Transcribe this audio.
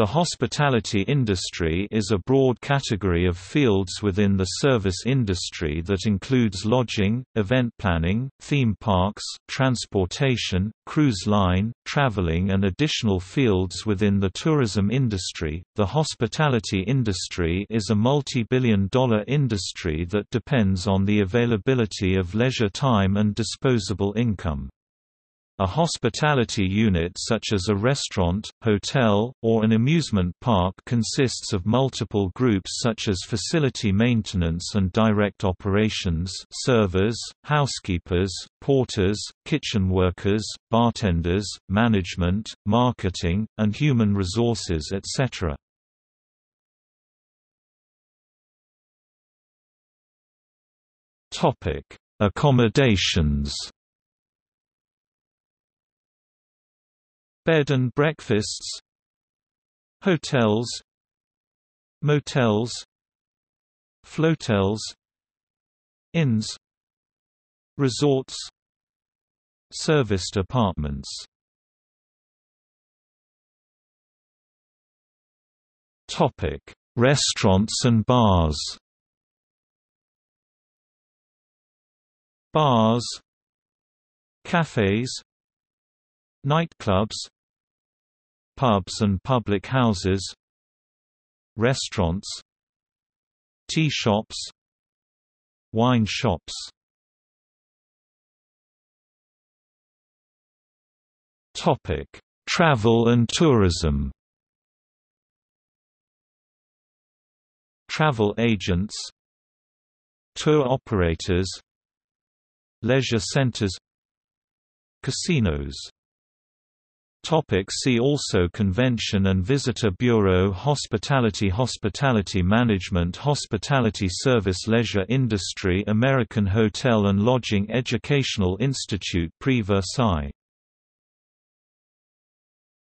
The hospitality industry is a broad category of fields within the service industry that includes lodging, event planning, theme parks, transportation, cruise line, traveling, and additional fields within the tourism industry. The hospitality industry is a multi billion dollar industry that depends on the availability of leisure time and disposable income. A hospitality unit such as a restaurant, hotel, or an amusement park consists of multiple groups such as facility maintenance and direct operations servers, housekeepers, porters, kitchen workers, bartenders, management, marketing, and human resources etc. Accommodations Bed and breakfasts Hotels Motels Flotels Inns Resorts Serviced apartments Topic: Restaurants and bars. Bars, cafes, nightclubs, pubs and public houses restaurants tea shops wine shops. Topic travel and tourism. Travel agents tour operators leisure centers casinos Topic see also Convention and Visitor Bureau Hospitality Hospitality Management Hospitality Service Leisure Industry American Hotel and Lodging Educational Institute Prix Versailles